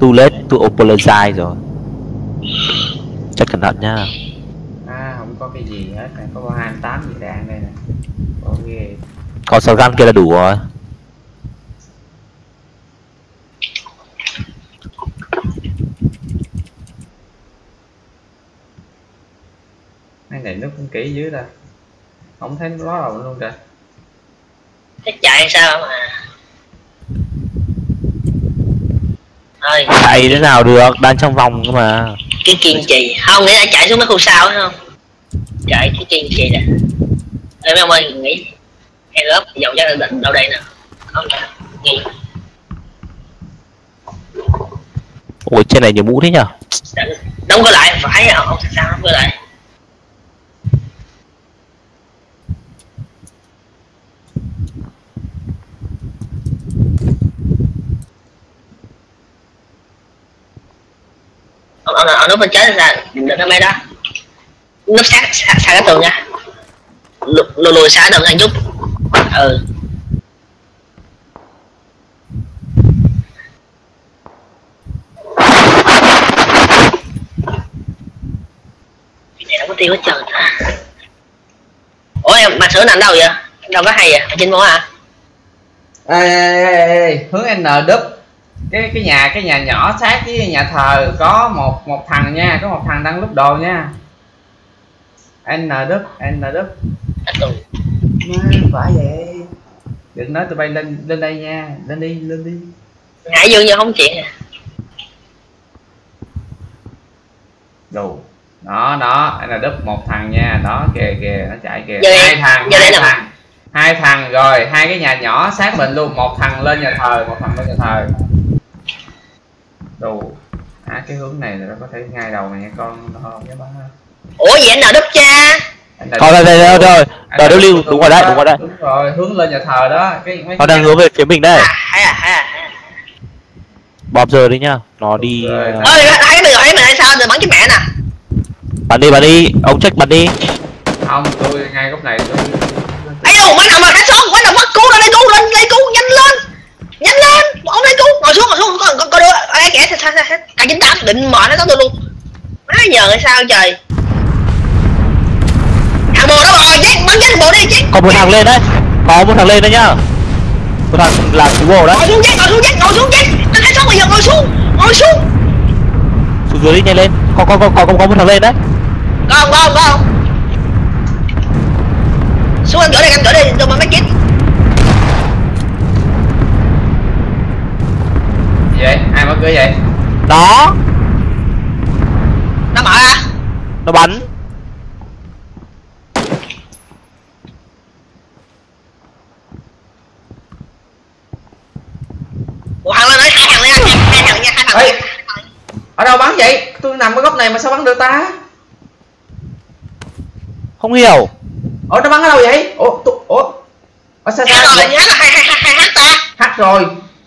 too late to apologize rồi. Chắc cẩn thận nhá. À không có cái gì hết. Này có 28 gì đạn đây nè. Có ghê còn sáu gun kia là đủ rồi. Cái này nước cũng kỹ dữ ta. Không thấy nó ló đầu luôn kìa. Thế chạy sao mà Thôi chạy thế nào được? Đang trong vòng cơ mà. Cái kiên trì. Không nghĩ là chạy xuống mấy khu sau phải không? Chạy cái kiên trì nè. Ê mấy ông ơi nghĩ Hay lớp chắc là định đâu đây nè. Không Nghĩ ôi trên này nhiều mũ thế nhở? Đóng cửa lại. Phải không sao đóng cửa lại ở ông ông bên trái là đừng nó mấy đó. Núp sát sát, cái tường nha. Lùi lùi, xa đừng ăn chút. Ừ. Này không có tiêu hết trơn. Ủa em mà sửa nằm đâu vậy? Đâu có hay vậy? Trên phố à ê, ê, ê, ê, hướng n đúp cái cái nhà cái nhà nhỏ sát với nhà thờ có một một thằng nha có một thằng đang lúc đồ nha. N đúp n Má, phải vậy. Đừng nói tụi bay lên lên đây nha lên đi lên đi. Ngại dương như không chuyện đồ. Đó đó n đúp một thằng nha. Đó kìa kìa nó chạy kìa. Giờ hai thằng giờ hai là- thằng. Hai thằng rồi hai cái nhà nhỏ sát mình luôn. Một thằng lên nhà thờ một thằng lên nhà thờ đồ. À cái hướng này là nó có thể ngay đầu này nha con. Nó không dám bắn ủa vậy anh nào đúp cha? Thôi đây đây đây rồi lưu đúng rồi đấy đúng rồi đấy. Đúng rồi hướng lên nhà thờ đó. Cái nó đang hướng về phía mình đây. À à à bóp giờ đi nhá. Nó đi ơi thấy mình thấy mình hay sao? Rồi bắn cái mẹ nè. Bắn đi bắn đi. Ông check bắn đi. Không tôi ngay góc này tôi ấy đâu bắn nào mà hết xong bắn nào mất cứu lên đây cứu lên đây cứu nhanh lên nhanh lên ông đây cứu ngồi xuống ngồi xuống con con con đưa ai kẻ sao sao sao cả chín tám định mở nó tới tôi luôn. Má giờ hay sao trời? Thằng bồ đó rồi chết bắn chết bồ đi chết. Còn một thằng lên đấy. Có một thằng lên đấy nhá. Một thằng là cứu bộ đấy. Ngồi xuống chết ngồi xuống chết ngồi xuống chết. Anh thấy xong bây giờ ngồi xuống ngồi xuống. Xuống dưới đi nhanh lên. Có có có có có một thằng lên đấy. Con con con xuống anh gửi đây anh gửi đây tôi mà mấy kít gì vậy? Ai mở cửa vậy? Đó nó bắn. Một thằng lên đấy hai thằng lên hai thằng nha hai thằng Ê. ở đâu bắn vậy? Tôi nằm ở góc này mà sao bắn được ta? Không hiểu. Ủa nó bắn ở đâu vậy? Ủa tôi, ủa. Ở xa xa rồi là nhá là hai hai hai hai hát ta. Hát rồi